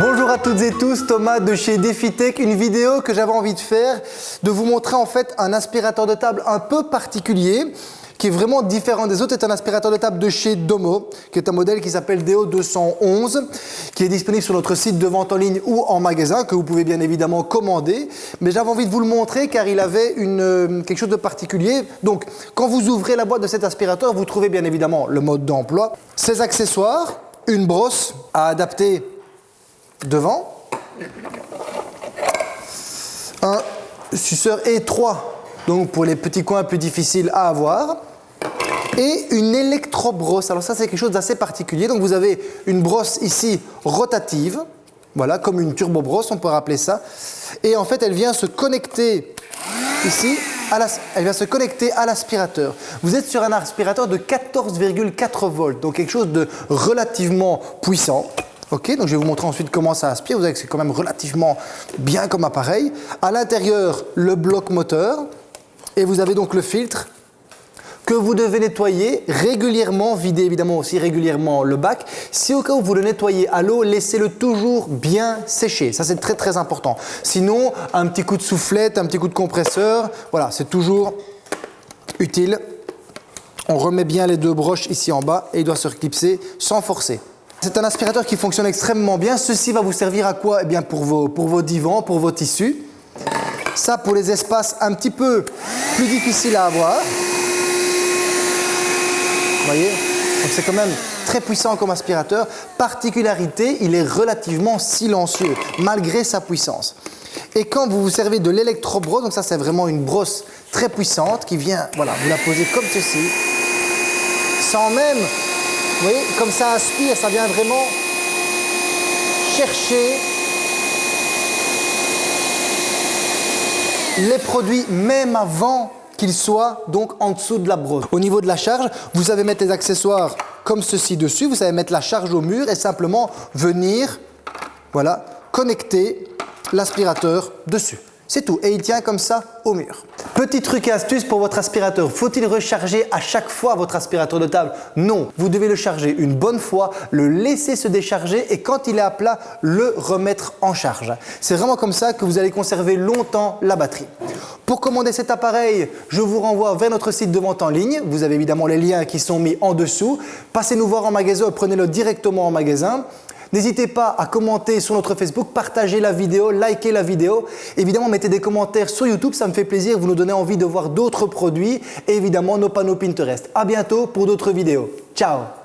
Bonjour à toutes et tous, Thomas de chez DefiTech, une vidéo que j'avais envie de faire, de vous montrer en fait un aspirateur de table un peu particulier qui est vraiment différent des autres, c'est un aspirateur de table de chez Domo, qui est un modèle qui s'appelle DO211, qui est disponible sur notre site de vente en ligne ou en magasin, que vous pouvez bien évidemment commander. Mais j'avais envie de vous le montrer car il avait une, euh, quelque chose de particulier. Donc, quand vous ouvrez la boîte de cet aspirateur, vous trouvez bien évidemment le mode d'emploi, ses accessoires, une brosse à adapter devant, un suceur étroit, donc pour les petits coins plus difficiles à avoir, et une électrobrosse. Alors ça, c'est quelque chose d'assez particulier. Donc vous avez une brosse ici rotative, voilà, comme une turbo-brosse, on peut rappeler ça. Et en fait, elle vient se connecter ici, elle vient se connecter à l'aspirateur. Vous êtes sur un aspirateur de 14,4 volts, donc quelque chose de relativement puissant. Ok, donc je vais vous montrer ensuite comment ça aspire. Vous voyez que c'est quand même relativement bien comme appareil. À l'intérieur, le bloc moteur. Et vous avez donc le filtre que vous devez nettoyer régulièrement, vider évidemment aussi régulièrement le bac. Si au cas où vous le nettoyez à l'eau, laissez-le toujours bien sécher. Ça, c'est très très important. Sinon, un petit coup de soufflette, un petit coup de compresseur, voilà, c'est toujours utile. On remet bien les deux broches ici en bas et il doit se reclipser sans forcer. C'est un aspirateur qui fonctionne extrêmement bien. Ceci va vous servir à quoi? Eh bien pour vos, pour vos divans, pour vos tissus. Ça pour les espaces un petit peu plus difficiles à avoir voyez? Donc c'est quand même très puissant comme aspirateur. Particularité, il est relativement silencieux, malgré sa puissance. Et quand vous vous servez de l'électrobrosse, donc ça c'est vraiment une brosse très puissante qui vient, voilà, vous la posez comme ceci, sans même, vous voyez, comme ça aspire, ça vient vraiment chercher les produits même avant qu'il soit donc en dessous de la brosse. Au niveau de la charge, vous savez mettre les accessoires comme ceci dessus, vous savez mettre la charge au mur et simplement venir, voilà, connecter l'aspirateur dessus. C'est tout. Et il tient comme ça au mur. Petit truc et astuce pour votre aspirateur. Faut-il recharger à chaque fois votre aspirateur de table? Non. Vous devez le charger une bonne fois, le laisser se décharger et quand il est à plat, le remettre en charge. C'est vraiment comme ça que vous allez conserver longtemps la batterie. Pour commander cet appareil, je vous renvoie vers notre site de vente en ligne. Vous avez évidemment les liens qui sont mis en dessous. Passez nous voir en magasin, prenez-le directement en magasin. N'hésitez pas à commenter sur notre Facebook, partager la vidéo, liker la vidéo. Évidemment, mettez des commentaires sur YouTube, ça me fait plaisir. Vous nous donnez envie de voir d'autres produits et évidemment nos panneaux Pinterest. À bientôt pour d'autres vidéos. Ciao